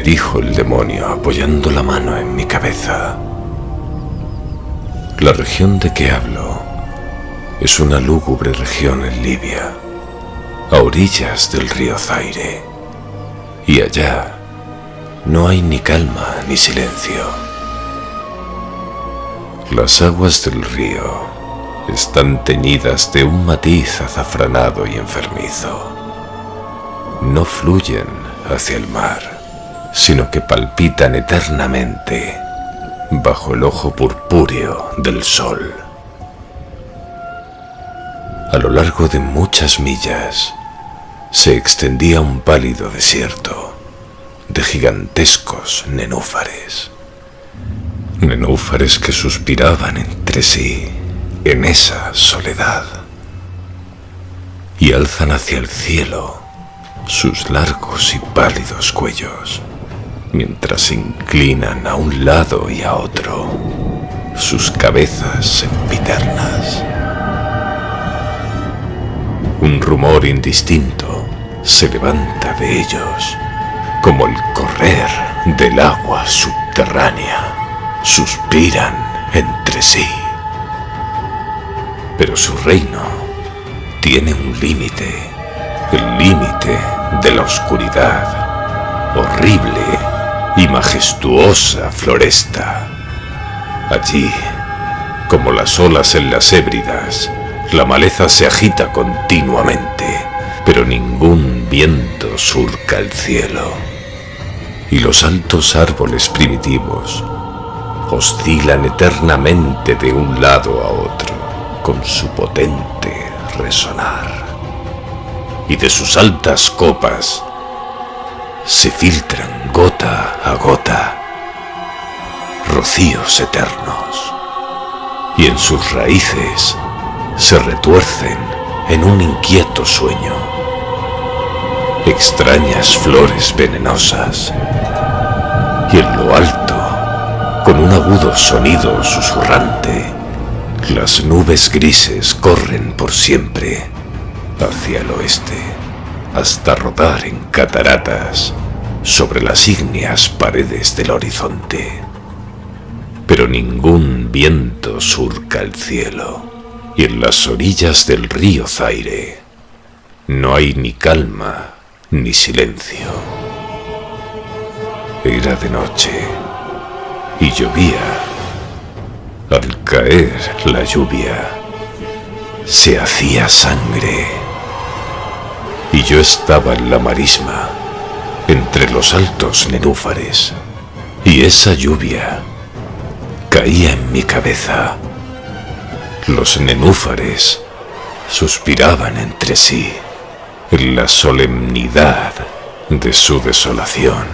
dijo el demonio apoyando la mano en mi cabeza. La región de que hablo es una lúgubre región en Libia, a orillas del río Zaire, y allá no hay ni calma ni silencio. Las aguas del río están teñidas de un matiz azafranado y enfermizo. No fluyen hacia el mar, sino que palpitan eternamente bajo el ojo purpúreo del sol. A lo largo de muchas millas se extendía un pálido desierto de gigantescos nenúfares. Nenúfares que suspiraban entre sí en esa soledad y alzan hacia el cielo sus largos y pálidos cuellos mientras se inclinan a un lado y a otro sus cabezas sempiternas. Un rumor indistinto se levanta de ellos como el correr del agua subterránea. Suspiran entre sí. Pero su reino tiene un límite, el límite de la oscuridad, horrible y majestuosa floresta. Allí, como las olas en las ébridas, la maleza se agita continuamente, pero ningún viento surca el cielo. Y los altos árboles primitivos oscilan eternamente de un lado a otro con su potente resonar. Y de sus altas copas se filtran gota a gota rocíos eternos. Y en sus raíces se retuercen en un inquieto sueño. Extrañas flores venenosas. Y en lo alto, con un agudo sonido susurrante, las nubes grises corren por siempre hacia el oeste, hasta rodar en cataratas sobre las ígneas paredes del horizonte. Pero ningún viento surca el cielo y en las orillas del río Zaire no hay ni calma ni silencio. Era de noche y llovía. Al caer la lluvia, se hacía sangre. Y yo estaba en la marisma, entre los altos nenúfares, y esa lluvia caía en mi cabeza los nenúfares suspiraban entre sí en la solemnidad de su desolación.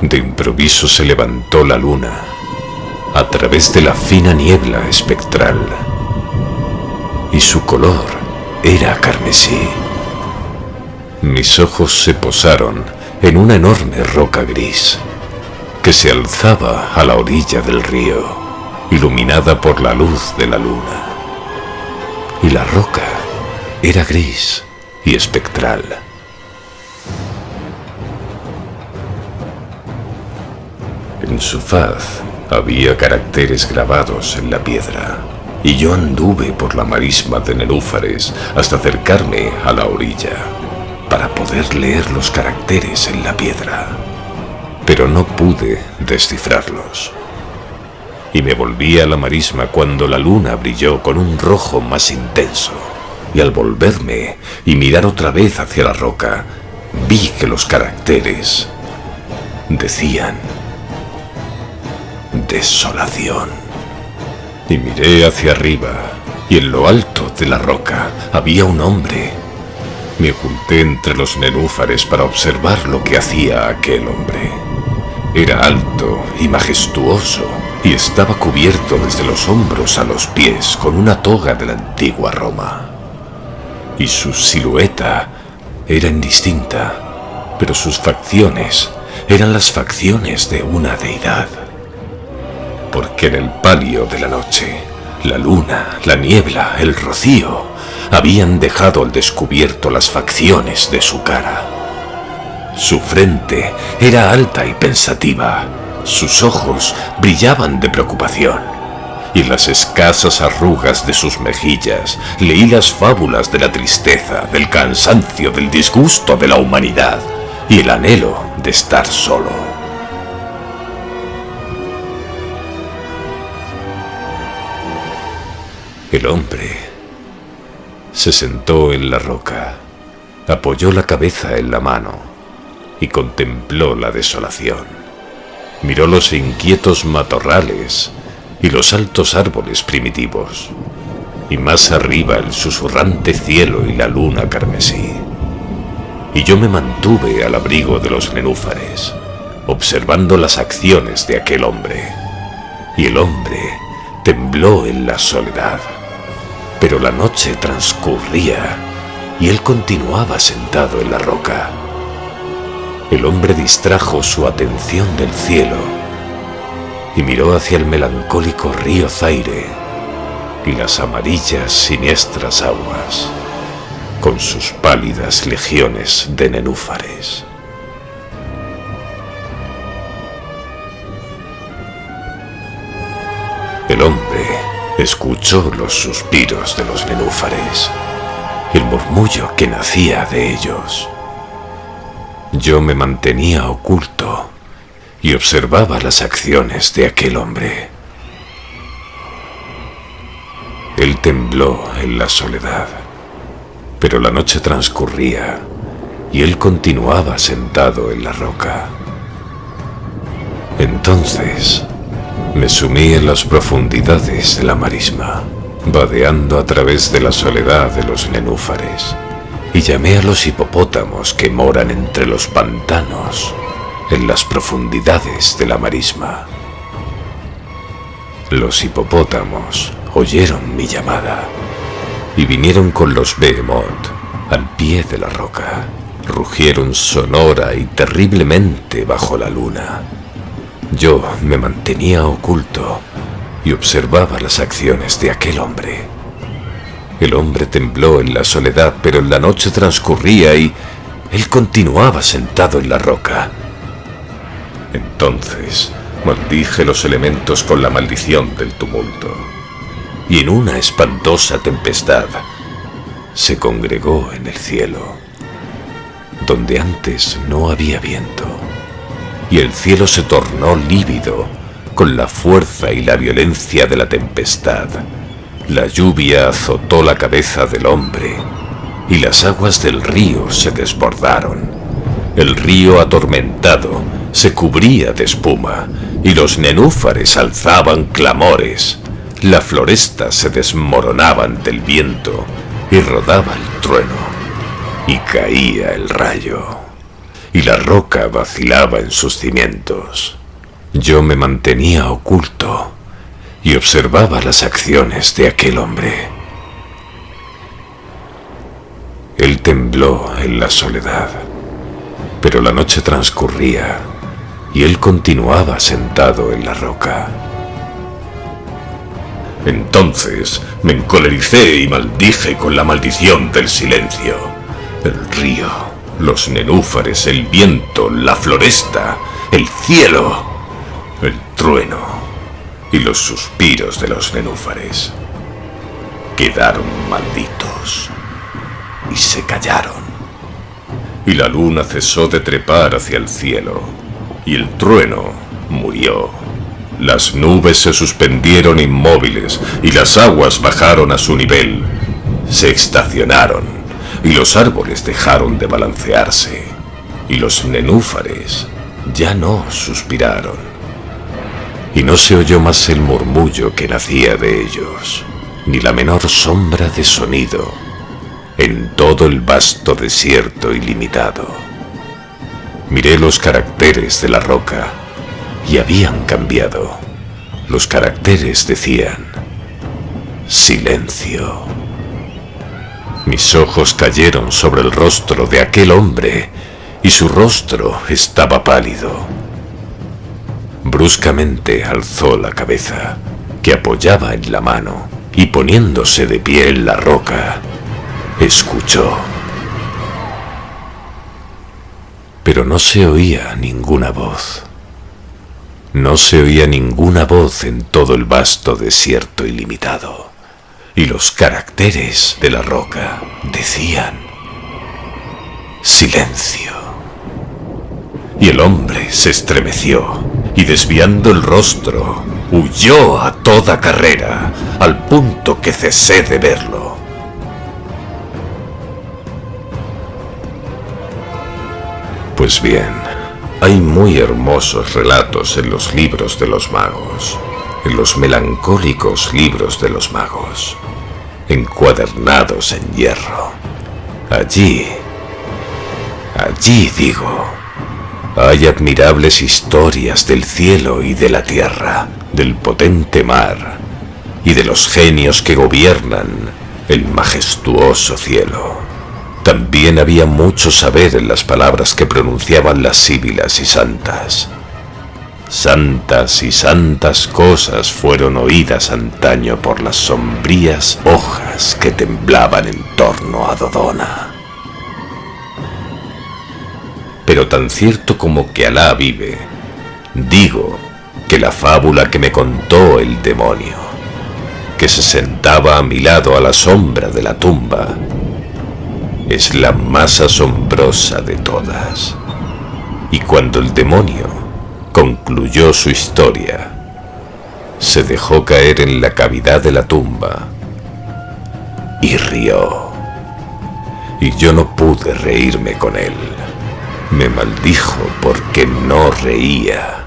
De improviso se levantó la luna a través de la fina niebla espectral y su color era carmesí. Mis ojos se posaron en una enorme roca gris que se alzaba a la orilla del río, iluminada por la luz de la luna. Y la roca era gris y espectral. En su faz había caracteres grabados en la piedra, y yo anduve por la marisma de nenúfares hasta acercarme a la orilla para poder leer los caracteres en la piedra pero no pude descifrarlos. Y me volví a la marisma cuando la luna brilló con un rojo más intenso. Y al volverme y mirar otra vez hacia la roca, vi que los caracteres decían desolación. Y miré hacia arriba, y en lo alto de la roca había un hombre. Me oculté entre los nenúfares para observar lo que hacía aquel hombre. Era alto y majestuoso y estaba cubierto desde los hombros a los pies con una toga de la antigua Roma. Y su silueta era indistinta, pero sus facciones eran las facciones de una deidad. Porque en el palio de la noche La luna, la niebla, el rocío habían dejado al descubierto las facciones de su cara. Su frente era alta y pensativa, sus ojos brillaban de preocupación y las escasas arrugas de sus mejillas leí las fábulas de la tristeza, del cansancio, del disgusto de la humanidad y el anhelo de estar solo. El hombre se sentó en la roca, apoyó la cabeza en la mano y contempló la desolación. Miró los inquietos matorrales y los altos árboles primitivos, y más arriba el susurrante cielo y la luna carmesí. Y yo me mantuve al abrigo de los nenúfares, observando las acciones de aquel hombre. Y el hombre tembló en la soledad. Pero la noche transcurría y él continuaba sentado en la roca. El hombre distrajo su atención del cielo y miró hacia el melancólico río Zaire y las amarillas siniestras aguas con sus pálidas legiones de nenúfares. El hombre escuchó los suspiros de los nenúfares, el murmullo que nacía de ellos. Yo me mantenía oculto y observaba las acciones de aquel hombre. Él tembló en la soledad, pero la noche transcurría y él continuaba sentado en la roca. Entonces me sumí en las profundidades de la marisma, vadeando a través de la soledad de los nenúfares, y llamé a los hipopótamos que moran entre los pantanos, en las profundidades de la marisma. Los hipopótamos oyeron mi llamada y vinieron con los behemoth al pie de la roca. Rugieron sonora y terriblemente bajo la luna yo me mantenía oculto y observaba las acciones de aquel hombre. El hombre tembló en la soledad, pero la noche transcurría y él continuaba sentado en la roca. Entonces maldije los elementos con la maldición del tumulto, y en una espantosa tempestad se congregó en el cielo, donde antes no había viento y el cielo se tornó lívido con la fuerza y la violencia de la tempestad. La lluvia azotó la cabeza del hombre y las aguas del río se desbordaron. El río atormentado se cubría de espuma y los nenúfares alzaban clamores. La floresta se desmoronaba ante el viento y rodaba el trueno y caía el rayo y la roca vacilaba en sus cimientos. Yo me mantenía oculto y observaba las acciones de aquel hombre. Él tembló en la soledad, pero la noche transcurría y él continuaba sentado en la roca. Entonces me encolericé y maldije con la maldición del silencio. El río los nenúfares, el viento, la floresta, el cielo, el trueno y los suspiros de los nenúfares. Quedaron malditos y se callaron. Y la luna cesó de trepar hacia el cielo y el trueno murió. Las nubes se suspendieron inmóviles y las aguas bajaron a su nivel. Se estacionaron y los árboles dejaron de balancearse, y los nenúfares ya no suspiraron, y no se oyó más el murmullo que nacía de ellos, ni la menor sombra de sonido en todo el vasto desierto ilimitado. Miré los caracteres de la roca y habían cambiado. Los caracteres decían, silencio. Mis ojos cayeron sobre el rostro de aquel hombre y su rostro estaba pálido. Bruscamente alzó la cabeza, que apoyaba en la mano y poniéndose de pie en la roca, escuchó. Pero no se oía ninguna voz. No se oía ninguna voz en todo el vasto desierto ilimitado. Y los caracteres de la roca decían, silencio. Y el hombre se estremeció y desviando el rostro, huyó a toda carrera, al punto que cesé de verlo. Pues bien, hay muy hermosos relatos en los libros de los magos, en los melancólicos libros de los magos, encuadernados en hierro. Allí, allí digo, hay admirables historias del cielo y de la tierra, del potente mar y de los genios que gobiernan el majestuoso cielo. También había mucho saber en las palabras que pronunciaban las síbilas y santas. Santas y santas cosas fueron oídas antaño por las sombrías hojas que temblaban en torno a Dodona. Pero tan cierto como que Alá vive, digo que la fábula que me contó el demonio, que se sentaba a mi lado a la sombra de la tumba, es la más asombrosa de todas. Y cuando el demonio concluyó su historia, se dejó caer en la cavidad de la tumba y rió. Y yo no pude reírme con él. Me maldijo porque no reía.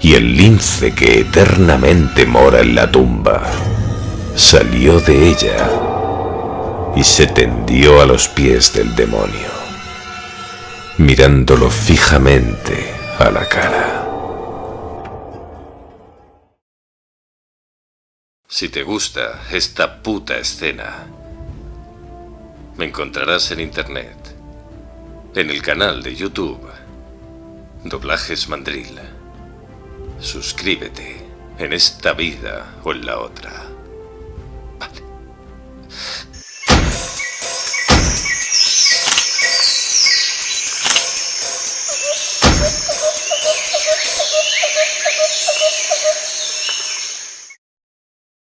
Y el lince que eternamente mora en la tumba salió de ella y se tendió a los pies del demonio, mirándolo fijamente a la cara. Si te gusta esta puta escena, me encontrarás en internet, en el canal de YouTube, Doblajes Mandril. Suscríbete en esta vida o en la otra.